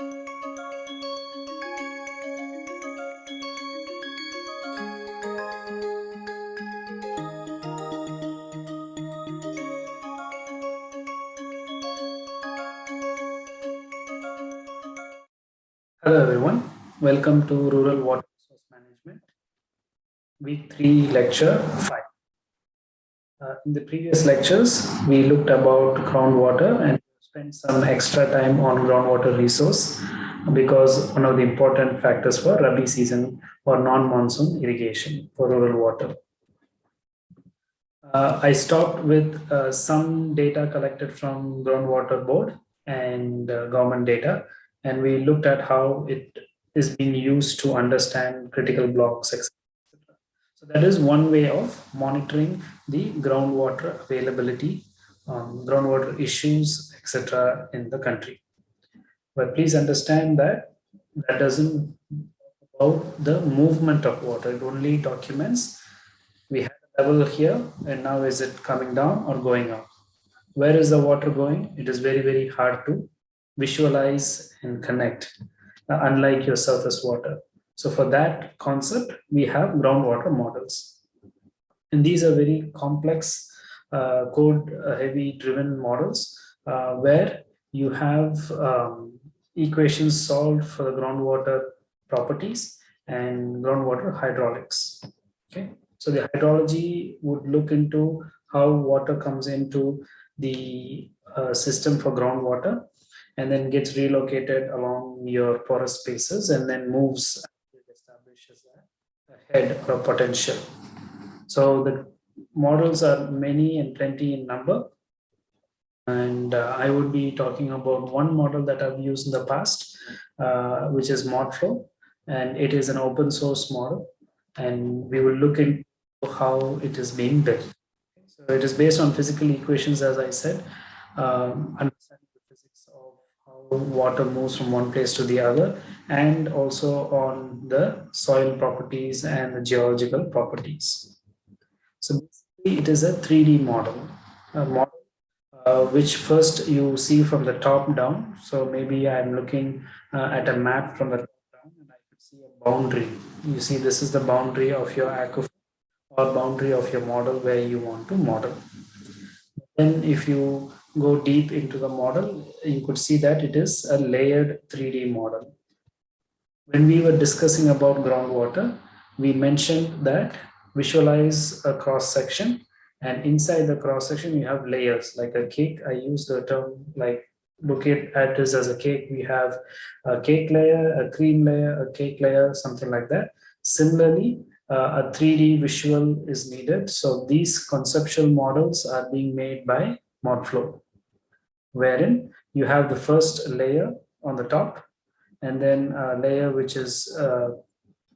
Hello everyone, welcome to Rural Water Resource Management, week 3 lecture 5. Uh, in the previous lectures, we looked about groundwater and spent some extra time on groundwater resource because one of the important factors for Rabi season or non-monsoon irrigation for rural water. Uh, I stopped with uh, some data collected from groundwater board and uh, government data and we looked at how it is being used to understand critical blocks, etc. So that is one way of monitoring the groundwater availability, um, groundwater issues, etc. in the country. But please understand that that doesn't about the movement of water. It only documents we have a level here and now is it coming down or going up. Where is the water going? It is very, very hard to visualize and connect, uh, unlike your surface water. So for that concept, we have groundwater models. And these are very complex code uh, heavy driven models uh, where you have um, equations solved for the groundwater properties and groundwater hydraulics. Okay, so the hydrology would look into how water comes into the uh, system for groundwater and then gets relocated along your porous spaces and then moves establishes a head or a potential. So the models are many and plenty in number. And uh, I would be talking about one model that I've used in the past, uh, which is ModFlow. And it is an open source model. And we will look into how it is being built. So it is based on physical equations, as I said, um, understanding the physics of how water moves from one place to the other and also on the soil properties and the geological properties. It is a 3D model, a model uh, which first you see from the top down. So maybe I'm looking uh, at a map from the top down and I could see a boundary. You see this is the boundary of your aquifer or boundary of your model where you want to model. Then if you go deep into the model, you could see that it is a layered 3D model. When we were discussing about groundwater, we mentioned that visualize a cross section and inside the cross section you have layers like a cake. I use the term like look at this as a cake. We have a cake layer, a cream layer, a cake layer, something like that. Similarly, uh, a 3D visual is needed. So these conceptual models are being made by ModFlow, wherein you have the first layer on the top and then a layer which is uh,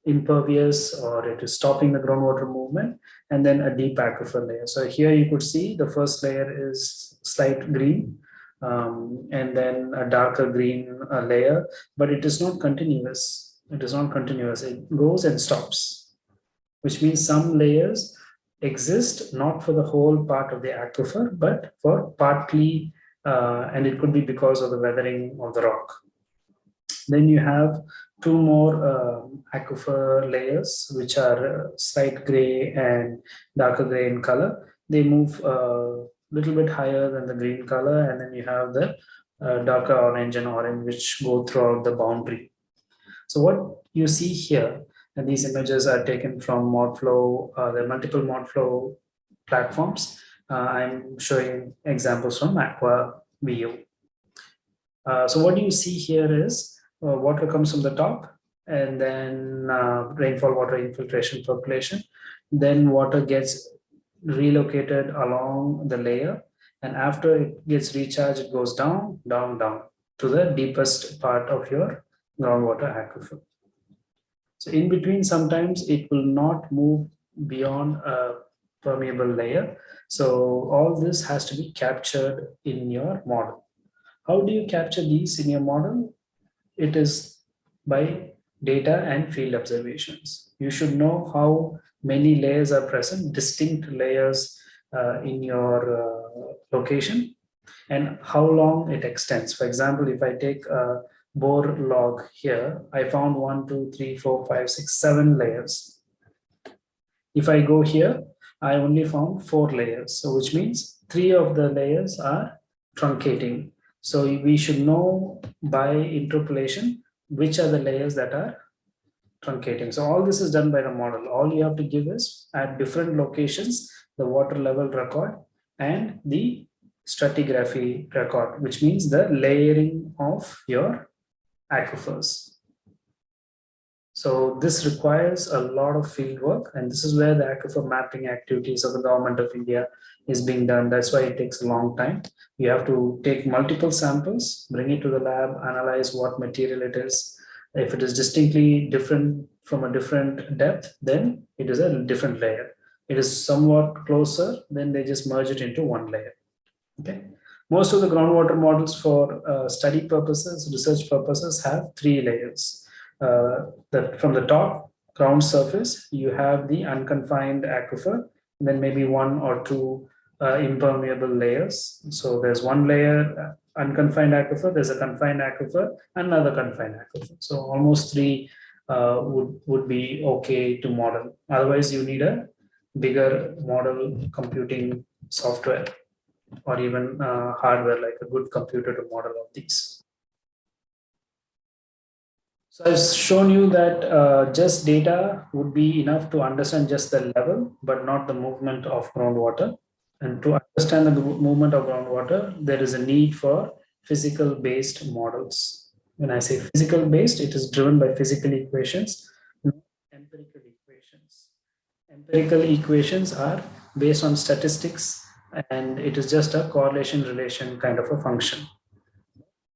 impervious or it is stopping the groundwater movement and then a deep aquifer layer. So here you could see the first layer is slight green um, and then a darker green uh, layer, but it is not continuous. It is not continuous. It goes and stops, which means some layers exist not for the whole part of the aquifer, but for partly, uh, and it could be because of the weathering of the rock. Then you have two more uh, aquifer layers, which are uh, slight gray and darker gray in color. They move a uh, little bit higher than the green color, and then you have the uh, darker orange and orange, which go throughout the boundary. So what you see here and these images are taken from ModFlow, uh, there are multiple ModFlow platforms. Uh, I'm showing examples from Aqua View. Uh, so what you see here is uh, water comes from the top and then uh, rainfall water infiltration percolation. Then water gets relocated along the layer and after it gets recharged, it goes down, down, down to the deepest part of your groundwater aquifer. So in between, sometimes it will not move beyond a permeable layer. So all this has to be captured in your model. How do you capture these in your model? It is by data and field observations. You should know how many layers are present, distinct layers uh, in your uh, location and how long it extends. For example, if I take a, bore log here, I found one, two, three, four, five, six, seven layers. If I go here, I only found four layers. So which means three of the layers are truncating. So we should know by interpolation which are the layers that are truncating. So all this is done by the model. All you have to give is at different locations, the water level record and the stratigraphy record, which means the layering of your aquifers. So this requires a lot of field work and this is where the aquifer mapping activities of the government of India is being done. That's why it takes a long time. You have to take multiple samples, bring it to the lab, analyze what material it is. If it is distinctly different from a different depth, then it is a different layer. It is somewhat closer, then they just merge it into one layer. Okay. Most of the groundwater models for uh, study purposes, research purposes have three layers uh, that from the top ground surface, you have the unconfined aquifer, and then maybe one or two uh, impermeable layers. So there's one layer uh, unconfined aquifer, there's a confined aquifer, another confined aquifer. So almost three uh, would, would be okay to model. Otherwise, you need a bigger model computing software or even uh, hardware like a good computer to model all these. So I've shown you that uh, just data would be enough to understand just the level, but not the movement of groundwater. And to understand the movement of groundwater, there is a need for physical based models. When I say physical based, it is driven by physical equations, empirical equations. Empirical equations are based on statistics and it is just a correlation relation kind of a function.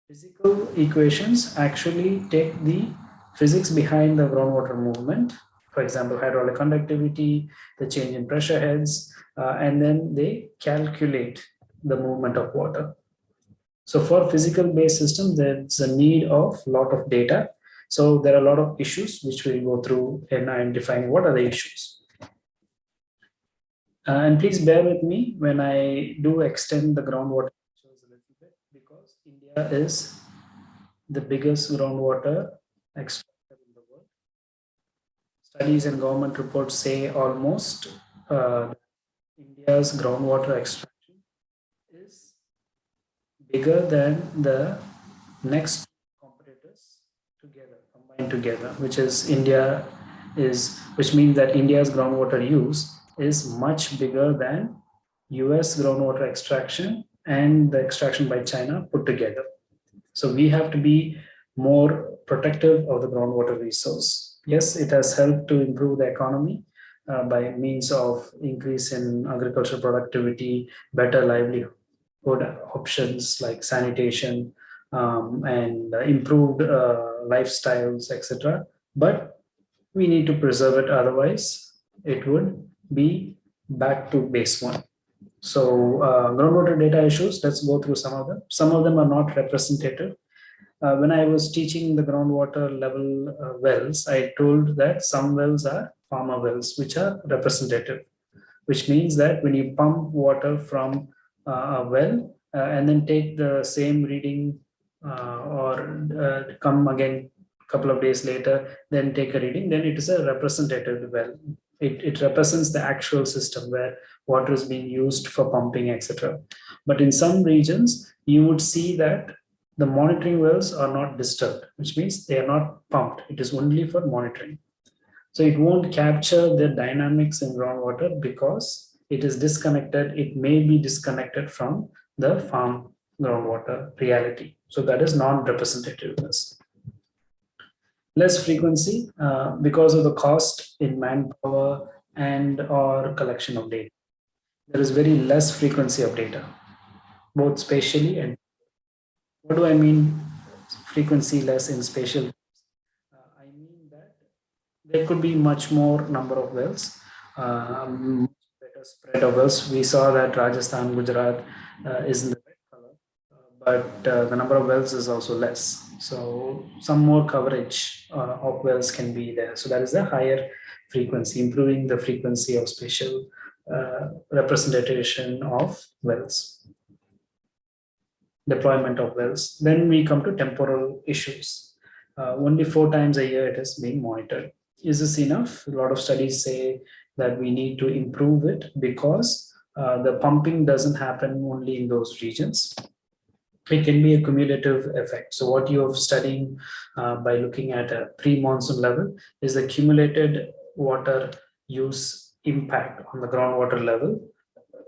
Physical equations actually take the physics behind the groundwater movement, for example, hydraulic conductivity, the change in pressure heads, uh, and then they calculate the movement of water. So for physical based systems, there's a need of a lot of data. So there are a lot of issues which we'll go through in identifying what are the issues. Uh, and please bear with me when I do extend the groundwater is the biggest groundwater extractor in the world. Studies and government reports say almost uh, India's groundwater extraction is bigger than the next competitors together, combined together, which is India is, which means that India's groundwater use is much bigger than US groundwater extraction and the extraction by China put together. So we have to be more protective of the groundwater resource. Yes, it has helped to improve the economy uh, by means of increase in agricultural productivity, better livelihood options like sanitation um, and improved uh, lifestyles, etc. But we need to preserve it, otherwise it would be back to base one. So uh, groundwater data issues, let's go through some of them. Some of them are not representative. Uh, when I was teaching the groundwater level uh, wells, I told that some wells are farmer wells, which are representative, which means that when you pump water from uh, a well uh, and then take the same reading uh, or come again a couple of days later, then take a reading, then it is a representative well. It, it represents the actual system where water is being used for pumping, etc. But in some regions, you would see that the monitoring wells are not disturbed, which means they are not pumped. It is only for monitoring. So it won't capture the dynamics in groundwater because it is disconnected. It may be disconnected from the farm groundwater reality. So that is non-representativeness less frequency uh, because of the cost in manpower and or collection of data. There is very less frequency of data, both spatially and what do I mean frequency less in spatial? Uh, I mean that there could be much more number of wells, um, better spread of wells. We saw that Rajasthan, Gujarat uh, is in the red color, uh, but uh, the number of wells is also less. So some more coverage uh, of wells can be there. So that is a higher frequency, improving the frequency of spatial representation of wells. deployment of wells. Then we come to temporal issues. Uh, only four times a year it is being monitored. Is this enough? A lot of studies say that we need to improve it because uh, the pumping doesn't happen only in those regions. It can be a cumulative effect. So what you're studying uh, by looking at a pre-monsoon level is the cumulated water use impact on the groundwater level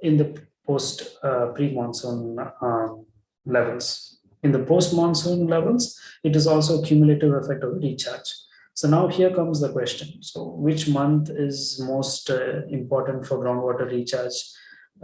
in the post uh, pre-monsoon um, levels. In the post-monsoon levels, it is also cumulative effect of recharge. So now here comes the question. So which month is most uh, important for groundwater recharge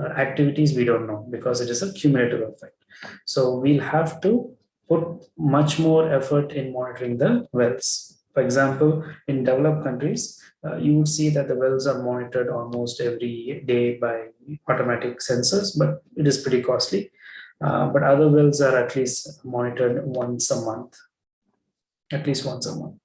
uh, activities? We don't know because it is a cumulative effect. So we'll have to put much more effort in monitoring the wells. For example, in developed countries, uh, you would see that the wells are monitored almost every day by automatic sensors, but it is pretty costly. Uh, but other wells are at least monitored once a month, at least once a month.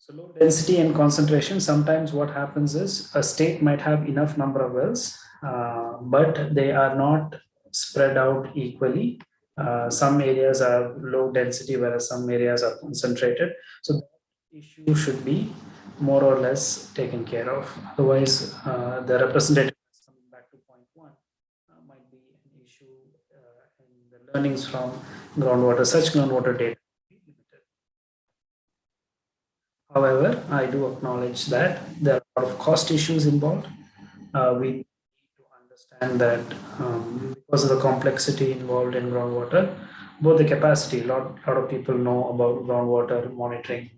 So low density and concentration, sometimes what happens is a state might have enough number of wells, uh, but they are not spread out equally. Uh, some areas are low density, whereas some areas are concentrated. So issue should be more or less taken care of. Otherwise, uh, the representative coming back to point one uh, might be an issue uh, in the learnings from groundwater, such groundwater data However, I do acknowledge that there are a lot of cost issues involved. Uh, we need to understand that because of the complexity involved in groundwater, both the capacity, a lot, lot of people know about groundwater monitoring,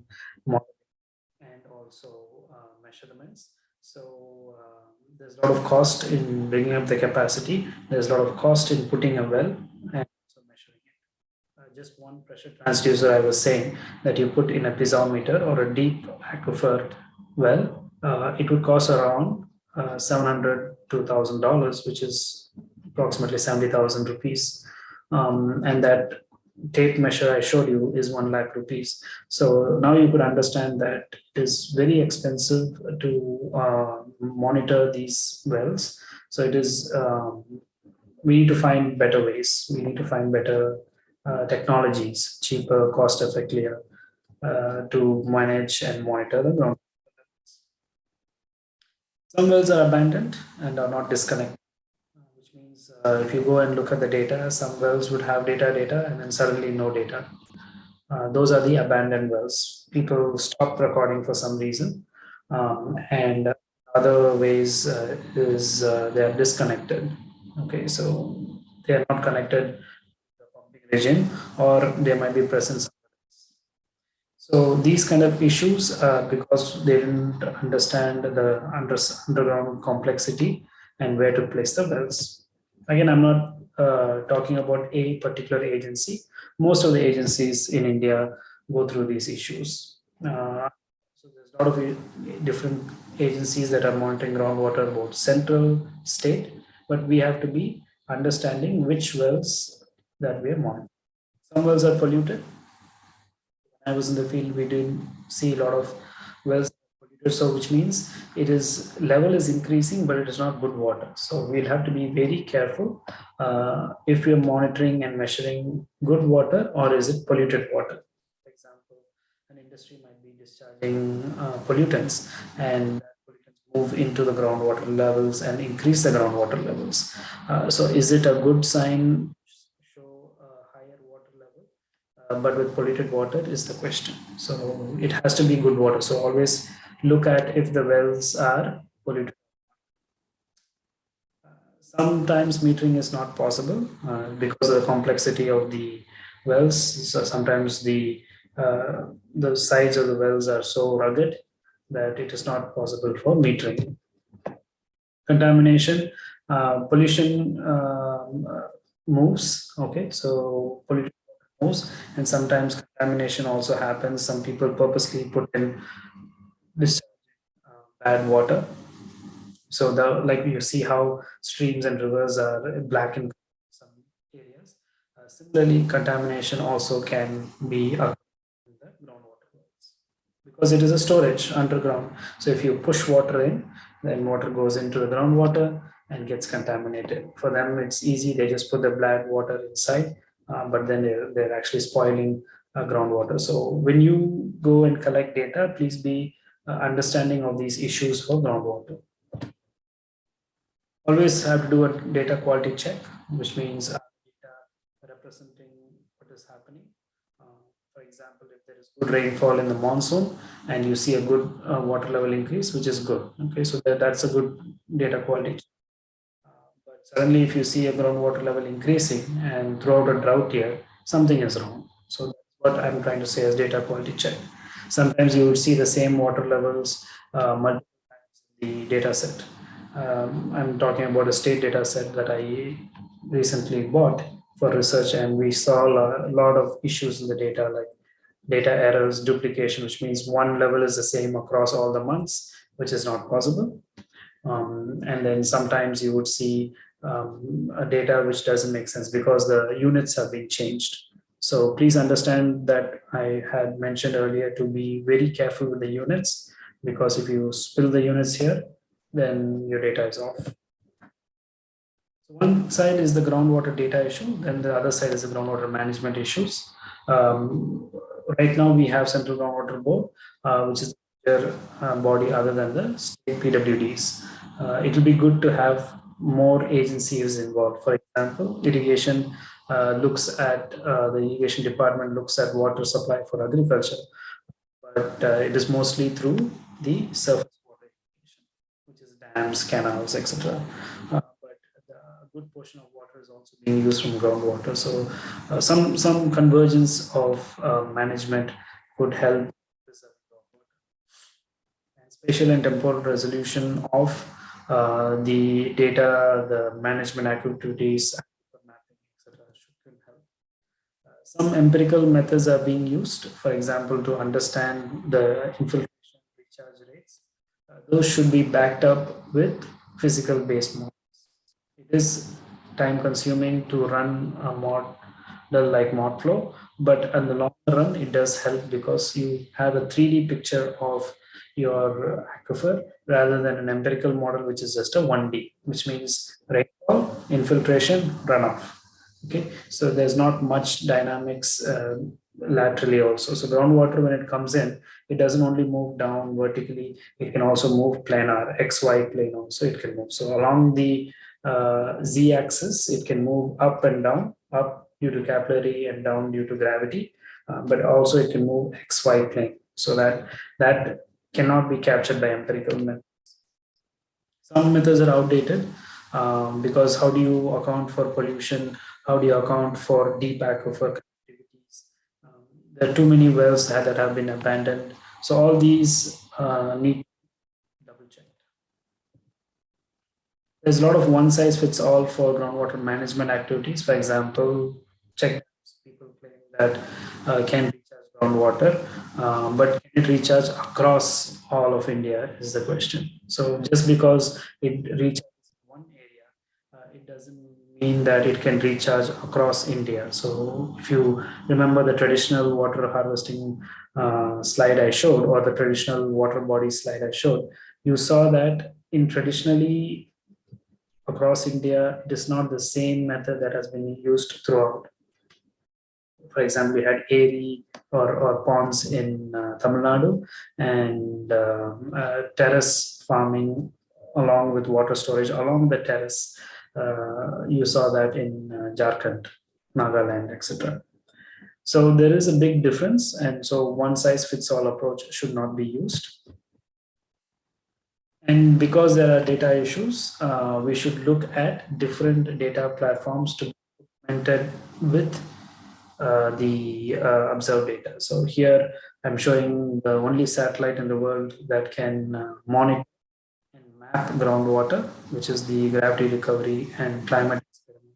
and also uh, measurements. So uh, there's a lot of cost in bringing up the capacity. There's a lot of cost in putting a well and also measuring it. just one pressure transducer, I was saying that you put in a piezometer or a deep aquifer well, uh, it would cost around uh, 700 to $1,000, which is approximately 70,000 rupees. Um, and that tape measure I showed you is 1 lakh rupees. So now you could understand that it is very expensive to uh, monitor these wells. So it is, um, we need to find better ways. We need to find better uh, technologies, cheaper, cost effective uh, to manage and monitor the ground. Some wells are abandoned and are not disconnected, uh, if you go and look at the data, some wells would have data data and then suddenly no data. Uh, those are the abandoned wells. People stop recording for some reason. Um, and other ways uh, is uh, they are disconnected. Okay, so they are not connected to the pumping region or they might be present so these kind of issues uh, because they didn't understand the under, underground complexity and where to place the wells again i'm not uh, talking about a particular agency most of the agencies in india go through these issues uh, so there's a lot of different agencies that are monitoring groundwater both central state but we have to be understanding which wells that we are monitoring. Some wells are polluted. When I was in the field, we did see a lot of wells so which means it is level is increasing, but it is not good water. So we'll have to be very careful uh, if we are monitoring and measuring good water or is it polluted water. For example, an industry might be discharging uh, pollutants and move into the groundwater levels and increase the groundwater levels. Uh, so is it a good sign show a higher water level, uh, but with polluted water is the question. So it has to be good water. So always look at if the wells are polluted. Sometimes metering is not possible uh, because of the complexity of the wells. So sometimes the uh, the sides of the wells are so rugged that it is not possible for metering. Contamination, uh, pollution um, uh, moves. Okay, so pollution moves and sometimes contamination also happens some people purposely put in this uh, bad water so the like you see how streams and rivers are black in some areas uh, similarly contamination also can be in the groundwater because it is a storage underground so if you push water in then water goes into the groundwater and gets contaminated. For them, it's easy. They just put the black water inside, uh, but then they're, they're actually spoiling uh, groundwater. So when you go and collect data, please be understanding of these issues for groundwater. Always have to do a data quality check, which means data representing what is happening. Uh, for example, if there is good rainfall in the monsoon and you see a good uh, water level increase, which is good. Okay, so that, that's a good data quality. Uh, but suddenly, if you see a groundwater level increasing and throughout a drought year, something is wrong. So that's what I'm trying to say as data quality check. Sometimes you would see the same water levels uh, multiple times in the data set. Um, I'm talking about a state data set that I recently bought for research and we saw a lot of issues in the data like data errors, duplication, which means one level is the same across all the months, which is not possible. Um, and then sometimes you would see um, a data which doesn't make sense because the units have been changed. So please understand that I had mentioned earlier to be very careful with the units because if you spill the units here, then your data is off. So one side is the groundwater data issue, then the other side is the groundwater management issues. Um, right now we have Central Groundwater Board, uh, which is their uh, body other than the state PWDs. Uh, it will be good to have more agencies involved. For example, irrigation uh, looks at, uh, the irrigation department looks at water supply for agriculture, but uh, it is mostly through the surface water irrigation, which is dams, canals, etc. Uh, but a good portion of water is also being used from groundwater. So uh, some, some convergence of management could help preserve groundwater. And spatial and temporal resolution of the data, the management activities, some empirical methods are being used, for example, to understand the infiltration recharge rates. Uh, those should be backed up with physical based models. It is time consuming to run a model like ModFlow, but in the long run, it does help because you have a 3D picture of your aquifer rather than an empirical model, which is just a 1D, which means rainfall, infiltration, runoff okay? So there's not much dynamics uh, laterally also. So groundwater when it comes in it doesn't only move down vertically it can also move planar xy plane also it can move. So along the uh, z axis it can move up and down up due to capillary and down due to gravity uh, but also it can move xy plane. So that that cannot be captured by empirical methods. Some methods are outdated um, because how do you account for pollution how do you account for deep aquifer activities? Um, there are too many wells that, that have been abandoned. So all these uh, need double check. There's a lot of one size fits all for groundwater management activities. For example, check people claim that uh, can recharge groundwater, uh, but can it recharge across all of India is the question. So just because it recharges one area, uh, it doesn't mean that it can recharge across India. So if you remember the traditional water harvesting uh, slide I showed or the traditional water body slide I showed, you saw that in traditionally across India, it is not the same method that has been used throughout. For example, we had ARI or, or ponds in uh, Tamil Nadu and uh, uh, terrace farming along with water storage along the terrace you saw that in uh, Jharkhand, Nagaland, etc. So there is a big difference. And so one size fits all approach should not be used. And because there are data issues, uh, we should look at different data platforms to be implemented with uh, the uh, observed data. So here I'm showing the only satellite in the world that can uh, monitor map groundwater, which is the gravity recovery and climate experiment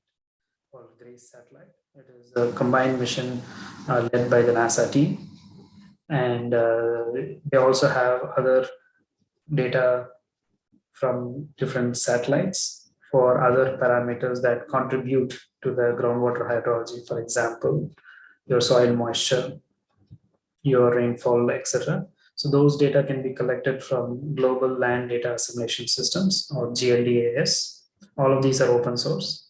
called GRACE satellite. It is a combined mission uh, led by the NASA team. And uh, they also have other data from different satellites for other parameters that contribute to the groundwater hydrology, for example, your soil moisture, your rainfall, etc. So those data can be collected from Global Land Data Assimilation Systems or GLDAS All of these are open source.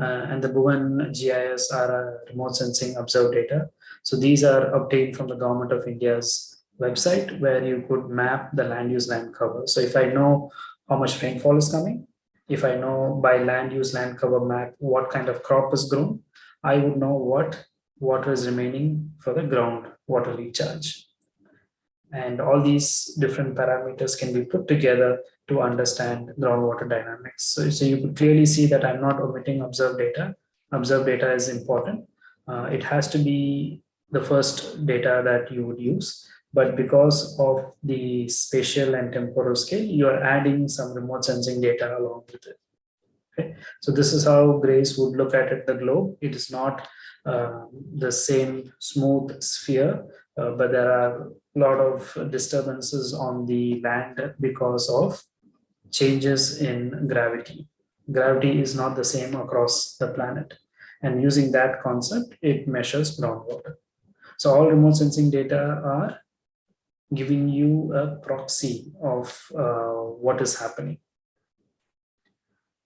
Uh, and the Bhuvan GIS are remote sensing observed data. So these are obtained from the government of India's website where you could map the land use land cover. So if I know how much rainfall is coming, if I know by land use land cover map what kind of crop is grown, I would know what water is remaining for the ground water recharge. And all these different parameters can be put together to understand groundwater dynamics. So, so you could clearly see that I'm not omitting observed data. Observed data is important. Uh, it has to be the first data that you would use but because of the spatial and temporal scale, you are adding some remote sensing data along with it. Okay, so this is how Grace would look at it, the globe. It is not uh, the same smooth sphere, uh, but there are lot of disturbances on the land because of changes in gravity. Gravity is not the same across the planet. And using that concept, it measures groundwater. So all remote sensing data are giving you a proxy of uh, what is happening.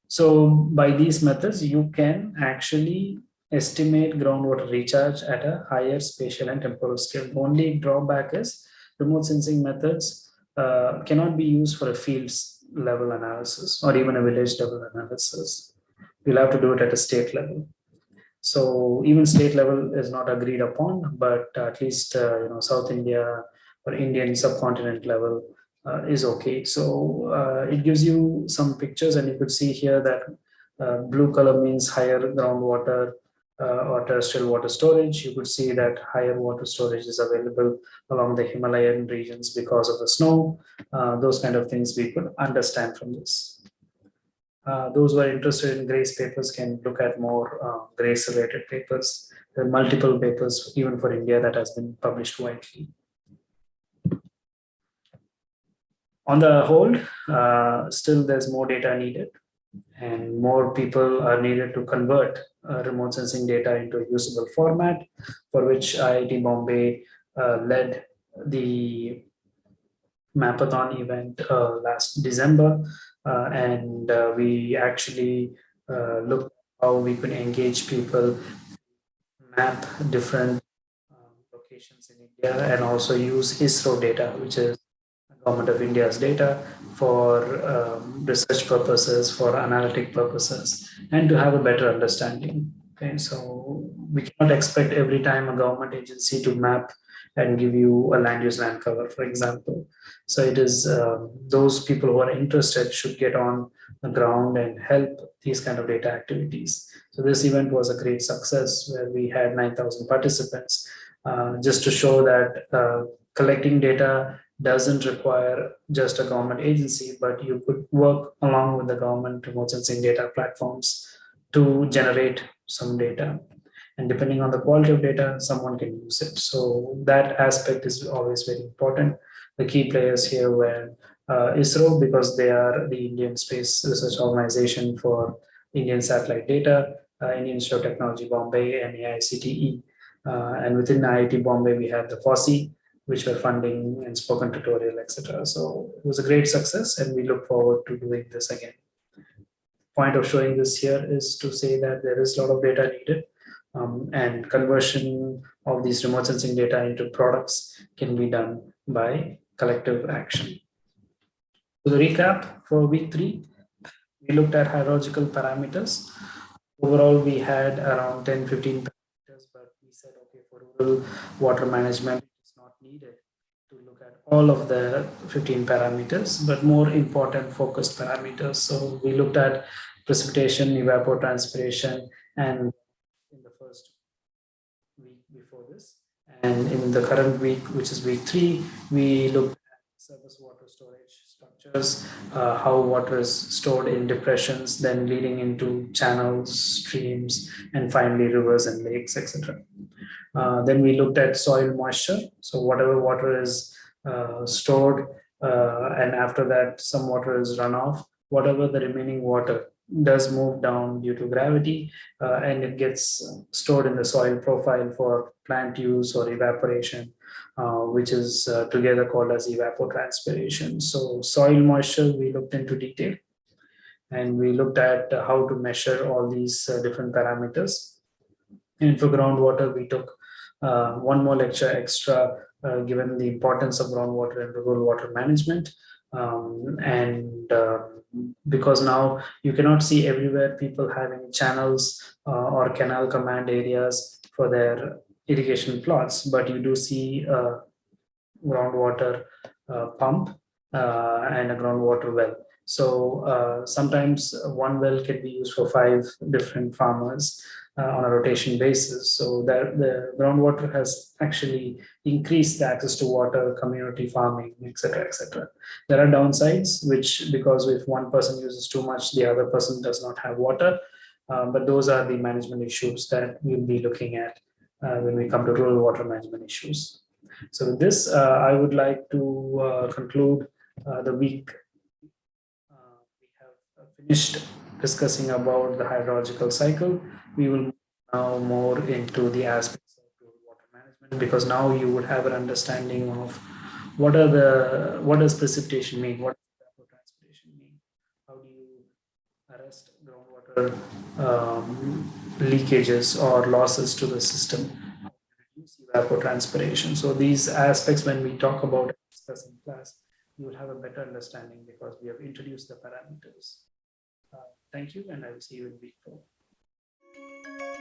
So by these methods, you can actually estimate groundwater recharge at a higher spatial and temporal scale. The only drawback is remote sensing methods uh, cannot be used for a fields level analysis or even a village level analysis. You'll have to do it at a state level. So even state level is not agreed upon, but at least uh, you know South India, or Indian subcontinent level uh, is okay. So uh, it gives you some pictures and you could see here that uh, blue color means higher groundwater or terrestrial water storage. You could see that higher water storage is available along the Himalayan regions because of the snow. Uh, those kind of things we could understand from this. Uh, those who are interested in GRACE papers can look at more GRACE related papers. There are multiple papers even for India that has been published widely. on the whole, uh, still there's more data needed and more people are needed to convert uh, remote sensing data into a usable format for which IIT Bombay uh, led the Mapathon event uh, last December. Uh, and uh, we actually looked how we could engage people map different locations in India and also use ISRO data which is government of India's data for um, research purposes, for analytic purposes, and to have a better understanding. Okay, so we cannot expect every time a government agency to map and give you a land use land cover, for example. So it is um, those people who are interested should get on the ground and help these kind of data activities. So this event was a great success where we had 9,000 participants uh, just to show that uh, collecting data doesn't require just a government agency, but you could work along with the government remote sensing data platforms to generate some data. And depending on the quality of data, someone can use it. So that aspect is always very important. The key players here were uh, ISRO because they are the Indian Space Research Organization for Indian satellite data, uh, Indian Institute of Technology Bombay, and AICTE. Uh, and within IIT Bombay, we have the FOSSEE, which were funding and spoken tutorial, etc. So it was a great success and we look forward to doing this again. Point of showing this here is to say that there is a lot of data needed um, and conversion of these remote sensing data into products can be done by collective action. So the recap for week three, we looked at hydrological parameters. Overall, we had around 10, 15 parameters, but we said, okay, for rural water management, needed to look at all of the 15 parameters, but more important focused parameters. So we looked at precipitation, evapotranspiration, and in the first week before this. And in the current week, which is week three, we looked at surface water storage structures, uh, how water is stored in depressions, then leading into channels, streams, and finally rivers and lakes, etc. Uh, then we looked at soil moisture. So whatever water is uh, stored uh, and after that some water is run off, whatever the remaining water does move down due to gravity uh, and it gets stored in the soil profile for plant use or evaporation, which is together called as evapotranspiration. So soil moisture we looked into detail. and we looked at how to measure all these uh, different parameters. And for groundwater, we took uh, one more lecture extra, uh, given the importance of groundwater and rural water management. Um, and uh, because now you cannot see everywhere people having channels uh, or canal command areas for their irrigation plots, but you do see a groundwater uh, pump uh, and a groundwater well. So sometimes one well can be used for five different farmers uh, on a rotation basis. So that the groundwater has actually increased the access to water, community farming, etc., etc. There are downsides, which because if one person uses too much, the other person does not have water. Um, but those are the management issues that we'll be looking at uh, when we come to rural water management issues. So with this, uh, I would like to uh, conclude uh, the week we have finished discussing about the hydrological cycle, we will now more into the aspects of water management because now you would have an understanding of what are the what does precipitation mean, what mean, how do you arrest groundwater um, leakages or losses to the system, reduce evapotranspiration. So these aspects, when we talk about discussing class, you will have a better understanding because we have introduced the parameters. Uh, thank you, and I will see you in week four. Música